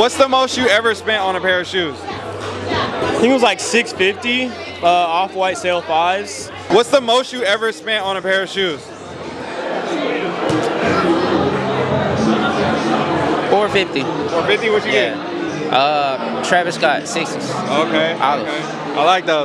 What's the most you ever spent on a pair of shoes? I think it was like 650 uh, off-white sale fives. What's the most you ever spent on a pair of shoes? 450. 450, what you Yeah. Uh, Travis Scott, 60s. Okay. Okay. I like those.